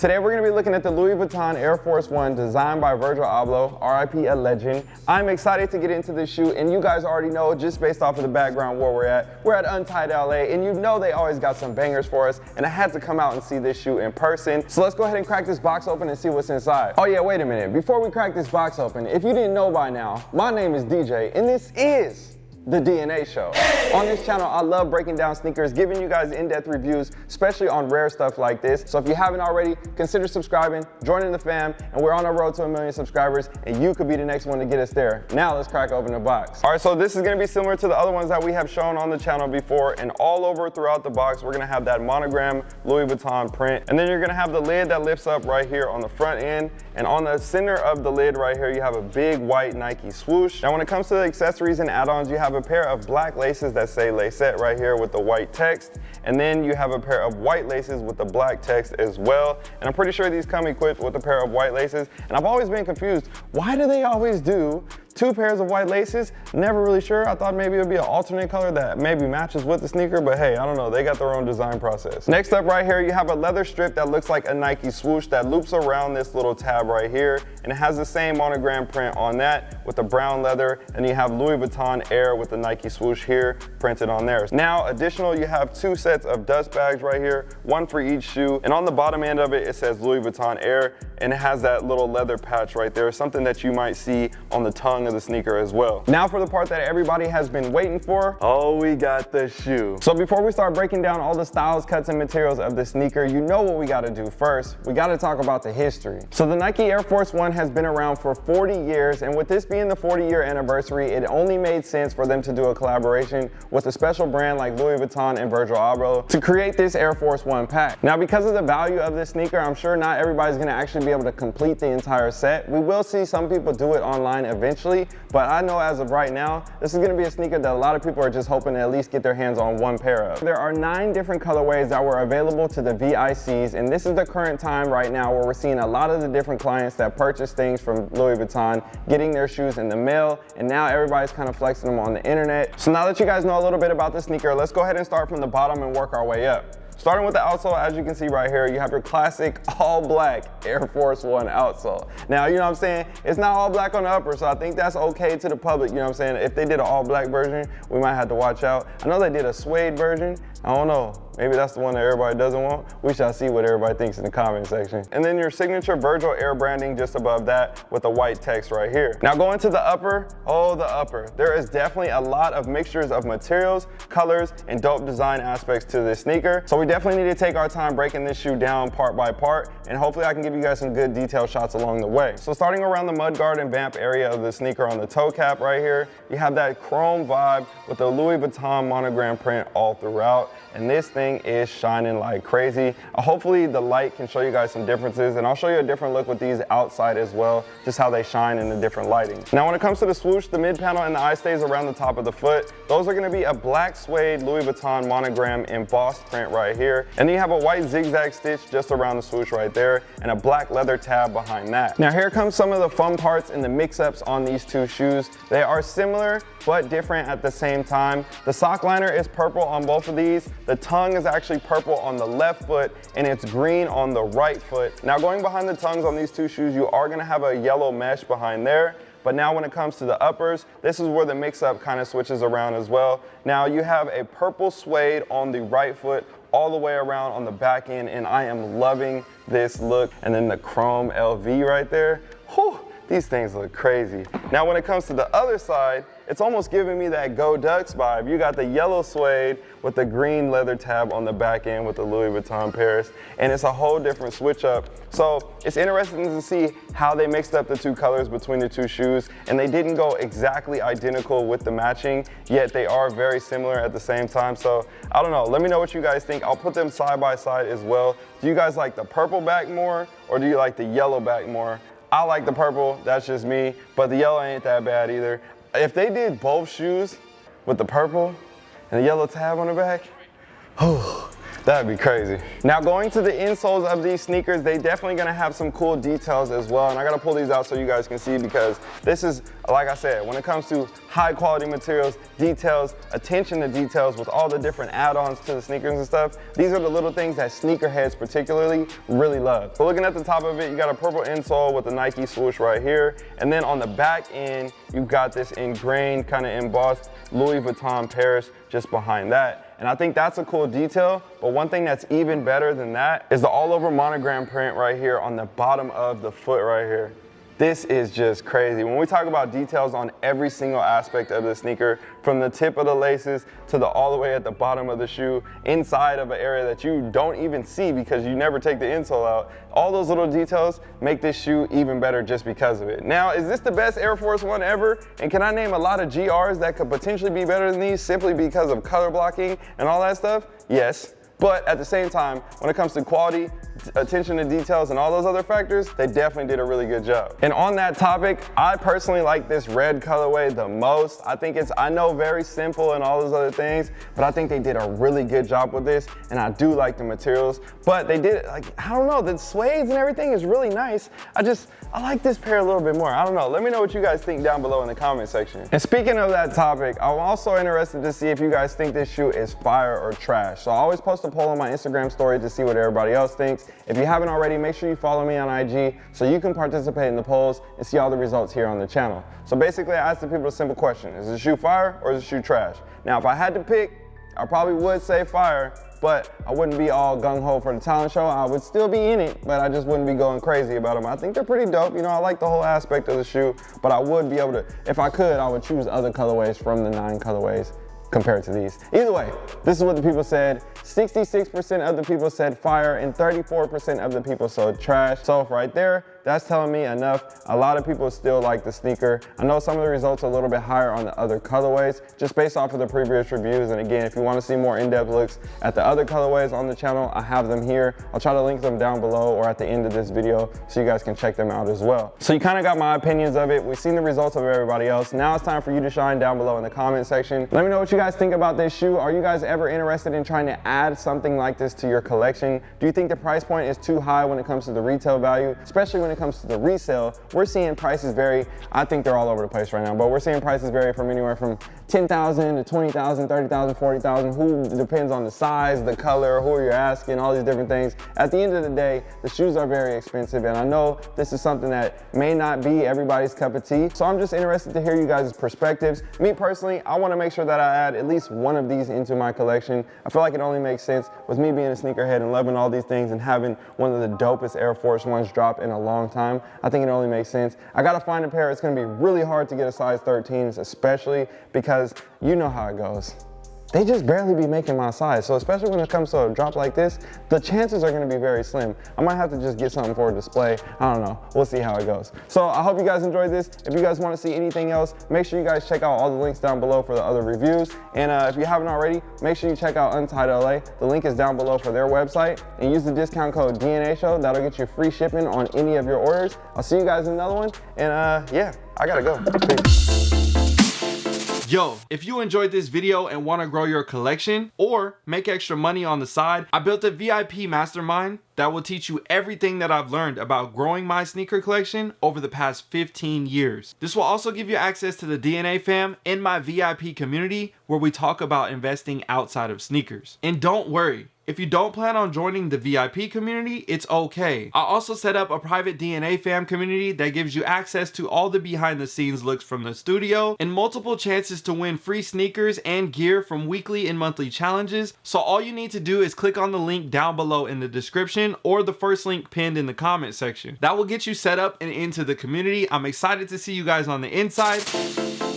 Today we're going to be looking at the Louis Vuitton Air Force One designed by Virgil Abloh, RIP a legend. I'm excited to get into this shoe and you guys already know just based off of the background where we're at. We're at Untied LA and you know they always got some bangers for us and I had to come out and see this shoe in person. So let's go ahead and crack this box open and see what's inside. Oh yeah, wait a minute. Before we crack this box open, if you didn't know by now, my name is DJ and this is the DNA Show. On this channel, I love breaking down sneakers, giving you guys in-depth reviews, especially on rare stuff like this. So if you haven't already, consider subscribing, joining the fam, and we're on our road to a million subscribers, and you could be the next one to get us there. Now let's crack open the box. All right, so this is gonna be similar to the other ones that we have shown on the channel before, and all over throughout the box, we're gonna have that monogram Louis Vuitton print, and then you're gonna have the lid that lifts up right here on the front end, and on the center of the lid right here, you have a big white Nike swoosh. Now when it comes to the accessories and add-ons, you have a pair of black laces that say Lacette right here with the white text. And then you have a pair of white laces with the black text as well. And I'm pretty sure these come equipped with a pair of white laces. And I've always been confused, why do they always do two pairs of white laces. Never really sure. I thought maybe it would be an alternate color that maybe matches with the sneaker, but hey, I don't know. They got their own design process. Next up right here, you have a leather strip that looks like a Nike swoosh that loops around this little tab right here. And it has the same monogram print on that with the brown leather. And you have Louis Vuitton Air with the Nike swoosh here printed on there. Now, additional, you have two sets of dust bags right here, one for each shoe. And on the bottom end of it, it says Louis Vuitton Air and it has that little leather patch right there, something that you might see on the tongue of the sneaker as well. Now for the part that everybody has been waiting for. Oh, we got the shoe. So before we start breaking down all the styles, cuts, and materials of the sneaker, you know what we gotta do first. We gotta talk about the history. So the Nike Air Force One has been around for 40 years, and with this being the 40 year anniversary, it only made sense for them to do a collaboration with a special brand like Louis Vuitton and Virgil Abloh to create this Air Force One pack. Now because of the value of this sneaker, I'm sure not everybody's gonna actually be able to complete the entire set. We will see some people do it online eventually, but I know as of right now, this is gonna be a sneaker that a lot of people are just hoping to at least get their hands on one pair of. There are nine different colorways that were available to the VICs, and this is the current time right now where we're seeing a lot of the different clients that purchase things from Louis Vuitton, getting their shoes in the mail, and now everybody's kind of flexing them on the internet. So now that you guys know a little bit about the sneaker, let's go ahead and start from the bottom and work our way up. Starting with the outsole, as you can see right here, you have your classic all black Air Force One outsole. Now, you know what I'm saying? It's not all black on the upper, so I think that's okay to the public, you know what I'm saying? If they did an all black version, we might have to watch out. I know they did a suede version. I don't know. Maybe that's the one that everybody doesn't want. We shall see what everybody thinks in the comment section. And then your signature Virgil Air branding just above that with the white text right here. Now going to the upper, oh the upper. There is definitely a lot of mixtures of materials, colors, and dope design aspects to this sneaker. So we definitely need to take our time breaking this shoe down part by part, and hopefully I can give you guys some good detail shots along the way. So starting around the mudguard and vamp area of the sneaker on the toe cap right here, you have that chrome vibe with the Louis Vuitton monogram print all throughout, and this thing thing is shining like crazy. Uh, hopefully the light can show you guys some differences and I'll show you a different look with these outside as well, just how they shine in the different lighting. Now when it comes to the swoosh, the mid panel and the eye stays around the top of the foot, those are gonna be a black suede Louis Vuitton monogram embossed print right here. And then you have a white zigzag stitch just around the swoosh right there and a black leather tab behind that. Now here comes some of the fun parts and the mix-ups on these two shoes. They are similar but different at the same time. The sock liner is purple on both of these. The tongue is actually purple on the left foot and it's green on the right foot. Now going behind the tongues on these two shoes, you are gonna have a yellow mesh behind there. But now when it comes to the uppers, this is where the mix up kind of switches around as well. Now you have a purple suede on the right foot all the way around on the back end and I am loving this look. And then the chrome LV right there, whew, these things look crazy. Now when it comes to the other side, it's almost giving me that Go Ducks vibe. You got the yellow suede with the green leather tab on the back end with the Louis Vuitton Paris, and it's a whole different switch up. So it's interesting to see how they mixed up the two colors between the two shoes, and they didn't go exactly identical with the matching, yet they are very similar at the same time. So I don't know, let me know what you guys think. I'll put them side by side as well. Do you guys like the purple back more, or do you like the yellow back more? I like the purple, that's just me, but the yellow ain't that bad either. If they did both shoes with the purple and the yellow tab on the back, oh, That'd be crazy. Now going to the insoles of these sneakers, they definitely gonna have some cool details as well. And I gotta pull these out so you guys can see because this is, like I said, when it comes to high quality materials, details, attention to details with all the different add-ons to the sneakers and stuff, these are the little things that sneakerheads particularly really love. So looking at the top of it, you got a purple insole with the Nike swoosh right here. And then on the back end, you've got this ingrained kind of embossed Louis Vuitton Paris just behind that. And I think that's a cool detail, but one thing that's even better than that is the all over monogram print right here on the bottom of the foot right here. This is just crazy. When we talk about details on every single aspect of the sneaker, from the tip of the laces to the all the way at the bottom of the shoe, inside of an area that you don't even see because you never take the insole out, all those little details make this shoe even better just because of it. Now, is this the best Air Force One ever? And can I name a lot of GRs that could potentially be better than these simply because of color blocking and all that stuff? Yes. But at the same time, when it comes to quality, Uh, attention to details, and all those other factors, they definitely did a really good job. And on that topic, I personally like this red colorway the most. I think it's, I know very simple and all those other things, but I think they did a really good job with this, and I do like the materials. But they did, like, I don't know, the suede and everything is really nice. I just, I like this pair a little bit more. I don't know. Let me know what you guys think down below in the comment section. And speaking of that topic, I'm also interested to see if you guys think this shoe is fire or trash. So I always post a poll on my Instagram story to see what everybody else thinks. If you haven't already, make sure you follow me on IG so you can participate in the polls and see all the results here on the channel. So basically, I asked the people a simple question. Is the shoe fire or is the shoe trash? Now, if I had to pick, I probably would say fire, but I wouldn't be all gung-ho for the talent show. I would still be in it, but I just wouldn't be going crazy about them. I think they're pretty dope. You know, I like the whole aspect of the shoe, but I would be able to, if I could, I would choose other colorways from the nine colorways compared to these. Either way, this is what the people said. 66% of the people said fire and 34% of the people said trash. So right there, that's telling me enough. A lot of people still like the sneaker. I know some of the results are a little bit higher on the other colorways, just based off of the previous reviews. And again, if you wanna see more in-depth looks at the other colorways on the channel, I have them here. I'll try to link them down below or at the end of this video so you guys can check them out as well. So you kinda got my opinions of it. We've seen the results of everybody else. Now it's time for you to shine down below in the comment section. Let me know what you guys think about this shoe. Are you guys ever interested in trying to add something like this to your collection? Do you think the price point is too high when it comes to the retail value, especially when it comes to the resale we're seeing prices vary. I think they're all over the place right now, but we're seeing prices vary from anywhere from 10,000 to 20,000, 30,000, 40,000. Who depends on the size, the color, who you're asking, all these different things. At the end of the day, the shoes are very expensive, and I know this is something that may not be everybody's cup of tea. So I'm just interested to hear you guys' perspectives. Me personally, I want to make sure that I add at least one of these into my collection. I feel like it only makes sense with me being a sneakerhead and loving all these things and having one of the dopest Air Force Ones drop in a long time. I think it only makes sense. I gotta find a pair. It's gonna be really hard to get a size 13s, especially because you know how it goes they just barely be making my size. So especially when it comes to a drop like this, the chances are gonna be very slim. I might have to just get something for a display. I don't know, we'll see how it goes. So I hope you guys enjoyed this. If you guys wanna see anything else, make sure you guys check out all the links down below for the other reviews. And uh, if you haven't already, make sure you check out Untied LA. The link is down below for their website. And use the discount code DNA Show. That'll get you free shipping on any of your orders. I'll see you guys in another one. And uh, yeah, I gotta go. Peace. Yo, if you enjoyed this video and want to grow your collection or make extra money on the side, I built a VIP mastermind that will teach you everything that I've learned about growing my sneaker collection over the past 15 years. This will also give you access to the DNA fam in my VIP community where we talk about investing outside of sneakers. And don't worry, if you don't plan on joining the VIP community, it's okay. I also set up a private DNA fam community that gives you access to all the behind the scenes looks from the studio and multiple chances to win free sneakers and gear from weekly and monthly challenges. So all you need to do is click on the link down below in the description or the first link pinned in the comment section. That will get you set up and into the community. I'm excited to see you guys on the inside.